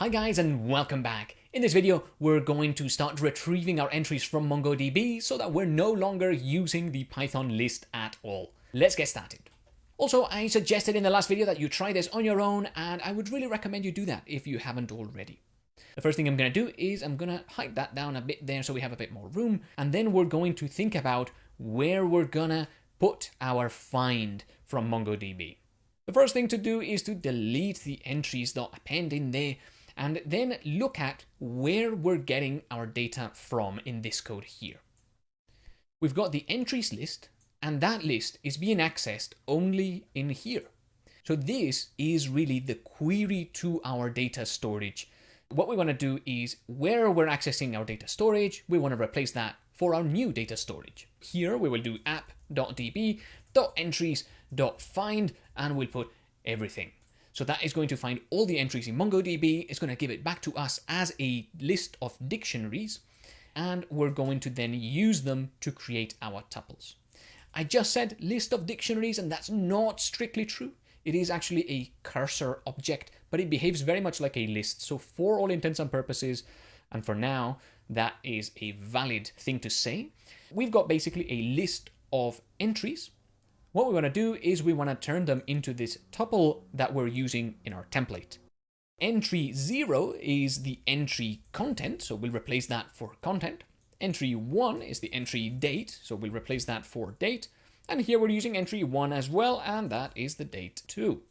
Hi guys and welcome back. In this video, we're going to start retrieving our entries from MongoDB so that we're no longer using the Python list at all. Let's get started. Also, I suggested in the last video that you try this on your own and I would really recommend you do that if you haven't already. The first thing I'm going to do is I'm going to hide that down a bit there so we have a bit more room and then we're going to think about where we're going to put our find from MongoDB. The first thing to do is to delete the entries that entries.append in there and then look at where we're getting our data from in this code here. We've got the entries list, and that list is being accessed only in here. So this is really the query to our data storage. What we want to do is where we're accessing our data storage, we want to replace that for our new data storage. Here we will do app.db.entries.find and we'll put everything. So that is going to find all the entries in MongoDB. It's going to give it back to us as a list of dictionaries. And we're going to then use them to create our tuples. I just said list of dictionaries, and that's not strictly true. It is actually a cursor object, but it behaves very much like a list. So for all intents and purposes, and for now, that is a valid thing to say. We've got basically a list of entries what we want to do is we want to turn them into this tuple that we're using in our template. Entry 0 is the entry content, so we'll replace that for content. Entry 1 is the entry date, so we'll replace that for date. And here we're using entry 1 as well, and that is the date too.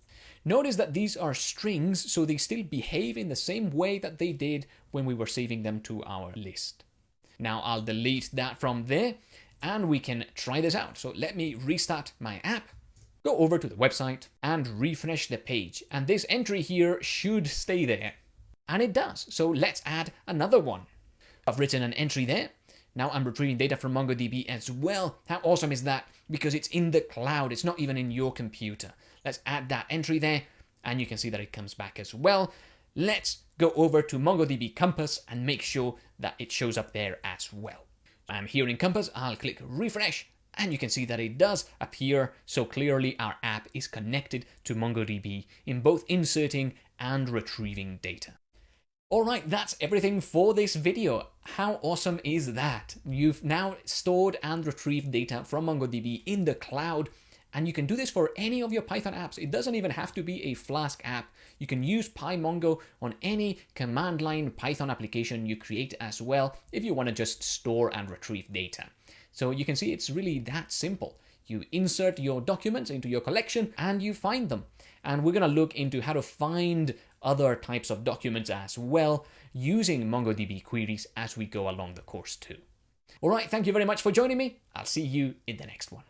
Notice that these are strings, so they still behave in the same way that they did when we were saving them to our list. Now I'll delete that from there and we can try this out. So let me restart my app, go over to the website and refresh the page. And this entry here should stay there. And it does. So let's add another one. I've written an entry there. Now I'm retrieving data from MongoDB as well. How awesome is that? Because it's in the cloud. It's not even in your computer. Let's add that entry there. And you can see that it comes back as well. Let's go over to MongoDB Compass and make sure that it shows up there as well. I'm here in Compass, I'll click refresh and you can see that it does appear so clearly our app is connected to MongoDB in both inserting and retrieving data. Alright, that's everything for this video. How awesome is that? You've now stored and retrieved data from MongoDB in the cloud and you can do this for any of your Python apps. It doesn't even have to be a Flask app. You can use PyMongo on any command line Python application you create as well if you want to just store and retrieve data. So you can see it's really that simple. You insert your documents into your collection and you find them. And we're going to look into how to find other types of documents as well using MongoDB queries as we go along the course too. All right, thank you very much for joining me. I'll see you in the next one.